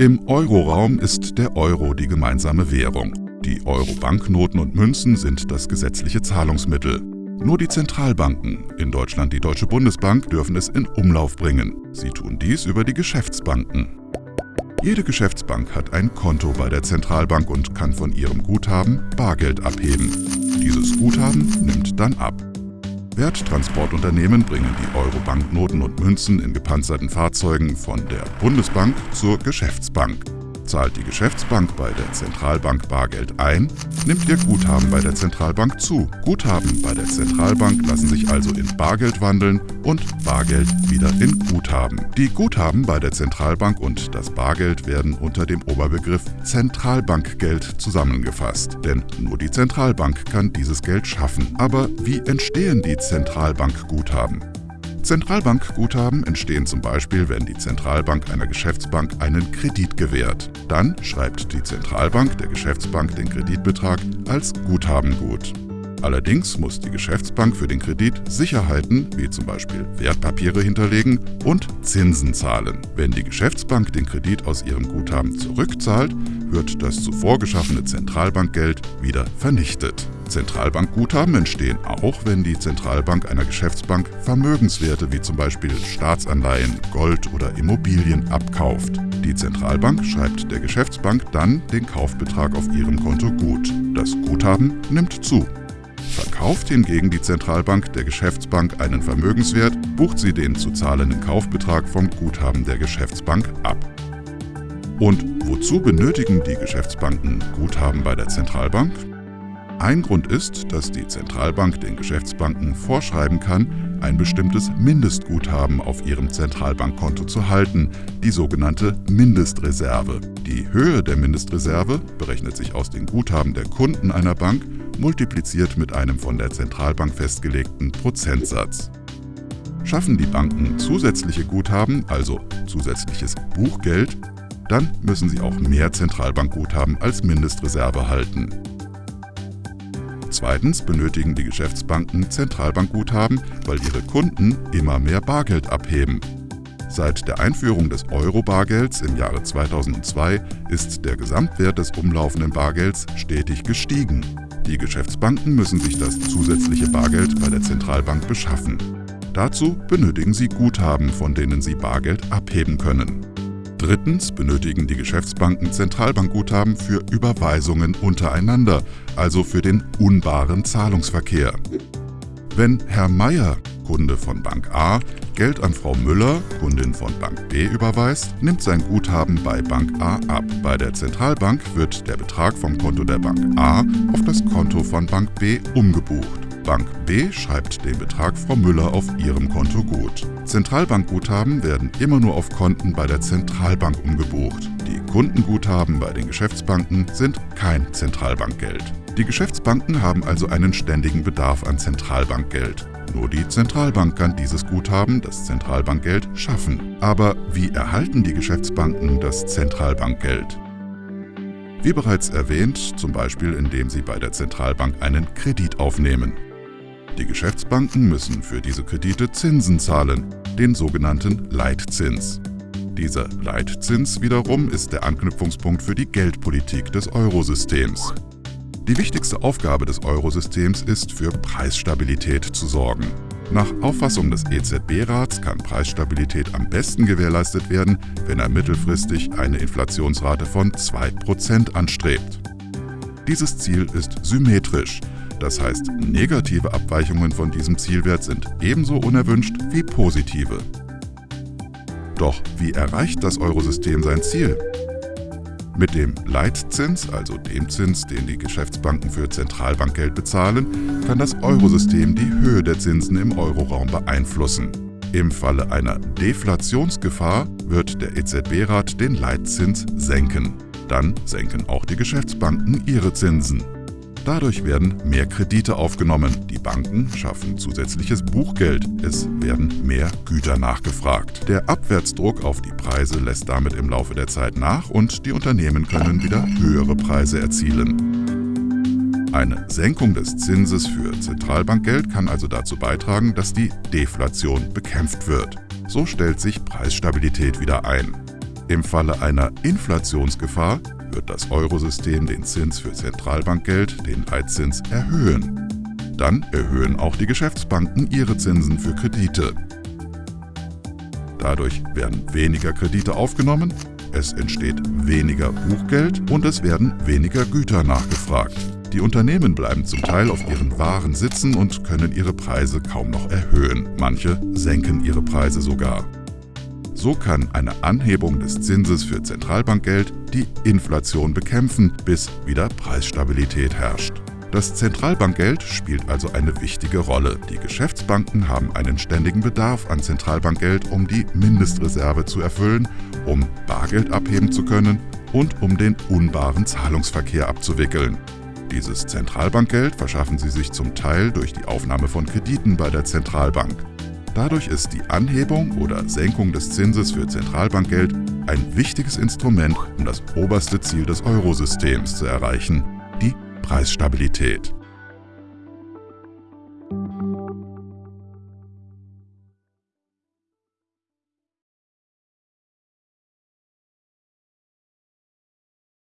Im Euroraum ist der Euro die gemeinsame Währung. Die Euro-Banknoten und Münzen sind das gesetzliche Zahlungsmittel. Nur die Zentralbanken, in Deutschland die Deutsche Bundesbank, dürfen es in Umlauf bringen. Sie tun dies über die Geschäftsbanken. Jede Geschäftsbank hat ein Konto bei der Zentralbank und kann von ihrem Guthaben Bargeld abheben. Dieses Guthaben nimmt dann ab. Werttransportunternehmen bringen die Euro-Banknoten und Münzen in gepanzerten Fahrzeugen von der Bundesbank zur Geschäftsbank. Zahlt die Geschäftsbank bei der Zentralbank Bargeld ein, nimmt ihr Guthaben bei der Zentralbank zu. Guthaben bei der Zentralbank lassen sich also in Bargeld wandeln und Bargeld wieder in Guthaben. Die Guthaben bei der Zentralbank und das Bargeld werden unter dem Oberbegriff Zentralbankgeld zusammengefasst. Denn nur die Zentralbank kann dieses Geld schaffen. Aber wie entstehen die Zentralbankguthaben? Zentralbankguthaben entstehen zum Beispiel, wenn die Zentralbank einer Geschäftsbank einen Kredit gewährt. Dann schreibt die Zentralbank der Geschäftsbank den Kreditbetrag als Guthaben gut. Allerdings muss die Geschäftsbank für den Kredit Sicherheiten, wie zum Beispiel Wertpapiere hinterlegen und Zinsen zahlen. Wenn die Geschäftsbank den Kredit aus ihrem Guthaben zurückzahlt, wird das zuvor geschaffene Zentralbankgeld wieder vernichtet. Zentralbankguthaben entstehen auch, wenn die Zentralbank einer Geschäftsbank Vermögenswerte wie zum Beispiel Staatsanleihen, Gold oder Immobilien abkauft. Die Zentralbank schreibt der Geschäftsbank dann den Kaufbetrag auf ihrem Konto gut. Das Guthaben nimmt zu. Verkauft hingegen die Zentralbank der Geschäftsbank einen Vermögenswert, bucht sie den zu zahlenden Kaufbetrag vom Guthaben der Geschäftsbank ab. Und wozu benötigen die Geschäftsbanken Guthaben bei der Zentralbank? Ein Grund ist, dass die Zentralbank den Geschäftsbanken vorschreiben kann, ein bestimmtes Mindestguthaben auf ihrem Zentralbankkonto zu halten, die sogenannte Mindestreserve. Die Höhe der Mindestreserve berechnet sich aus den Guthaben der Kunden einer Bank, multipliziert mit einem von der Zentralbank festgelegten Prozentsatz. Schaffen die Banken zusätzliche Guthaben, also zusätzliches Buchgeld, dann müssen sie auch mehr Zentralbankguthaben als Mindestreserve halten. Zweitens benötigen die Geschäftsbanken Zentralbankguthaben, weil ihre Kunden immer mehr Bargeld abheben. Seit der Einführung des Euro-Bargelds im Jahre 2002 ist der Gesamtwert des umlaufenden Bargelds stetig gestiegen. Die Geschäftsbanken müssen sich das zusätzliche Bargeld bei der Zentralbank beschaffen. Dazu benötigen sie Guthaben, von denen sie Bargeld abheben können. Drittens benötigen die Geschäftsbanken Zentralbankguthaben für Überweisungen untereinander, also für den unbaren Zahlungsverkehr. Wenn Herr Meier, Kunde von Bank A, Geld an Frau Müller, Kundin von Bank B, überweist, nimmt sein Guthaben bei Bank A ab. Bei der Zentralbank wird der Betrag vom Konto der Bank A auf das Konto von Bank B umgebucht. Bank B schreibt den Betrag Frau Müller auf ihrem Konto gut. Zentralbankguthaben werden immer nur auf Konten bei der Zentralbank umgebucht. Die Kundenguthaben bei den Geschäftsbanken sind kein Zentralbankgeld. Die Geschäftsbanken haben also einen ständigen Bedarf an Zentralbankgeld. Nur die Zentralbank kann dieses Guthaben, das Zentralbankgeld, schaffen. Aber wie erhalten die Geschäftsbanken das Zentralbankgeld? Wie bereits erwähnt, zum Beispiel indem sie bei der Zentralbank einen Kredit aufnehmen. Die Geschäftsbanken müssen für diese Kredite Zinsen zahlen, den sogenannten Leitzins. Dieser Leitzins wiederum ist der Anknüpfungspunkt für die Geldpolitik des Eurosystems. Die wichtigste Aufgabe des Eurosystems ist, für Preisstabilität zu sorgen. Nach Auffassung des EZB-Rats kann Preisstabilität am besten gewährleistet werden, wenn er mittelfristig eine Inflationsrate von 2% anstrebt. Dieses Ziel ist symmetrisch, das heißt, negative Abweichungen von diesem Zielwert sind ebenso unerwünscht wie positive. Doch wie erreicht das Eurosystem sein Ziel? Mit dem Leitzins, also dem Zins, den die Geschäftsbanken für Zentralbankgeld bezahlen, kann das Eurosystem die Höhe der Zinsen im Euroraum beeinflussen. Im Falle einer Deflationsgefahr wird der EZB-Rat den Leitzins senken. Dann senken auch die Geschäftsbanken ihre Zinsen. Dadurch werden mehr Kredite aufgenommen, die Banken schaffen zusätzliches Buchgeld, es werden mehr Güter nachgefragt. Der Abwärtsdruck auf die Preise lässt damit im Laufe der Zeit nach und die Unternehmen können wieder höhere Preise erzielen. Eine Senkung des Zinses für Zentralbankgeld kann also dazu beitragen, dass die Deflation bekämpft wird. So stellt sich Preisstabilität wieder ein. Im Falle einer Inflationsgefahr wird das Eurosystem den Zins für Zentralbankgeld, den Leitzins, erhöhen. Dann erhöhen auch die Geschäftsbanken ihre Zinsen für Kredite. Dadurch werden weniger Kredite aufgenommen, es entsteht weniger Buchgeld und es werden weniger Güter nachgefragt. Die Unternehmen bleiben zum Teil auf ihren Waren sitzen und können ihre Preise kaum noch erhöhen. Manche senken ihre Preise sogar. So kann eine Anhebung des Zinses für Zentralbankgeld die Inflation bekämpfen, bis wieder Preisstabilität herrscht. Das Zentralbankgeld spielt also eine wichtige Rolle. Die Geschäftsbanken haben einen ständigen Bedarf an Zentralbankgeld, um die Mindestreserve zu erfüllen, um Bargeld abheben zu können und um den unbaren Zahlungsverkehr abzuwickeln. Dieses Zentralbankgeld verschaffen sie sich zum Teil durch die Aufnahme von Krediten bei der Zentralbank. Dadurch ist die Anhebung oder Senkung des Zinses für Zentralbankgeld ein wichtiges Instrument, um das oberste Ziel des Eurosystems zu erreichen, die Preisstabilität.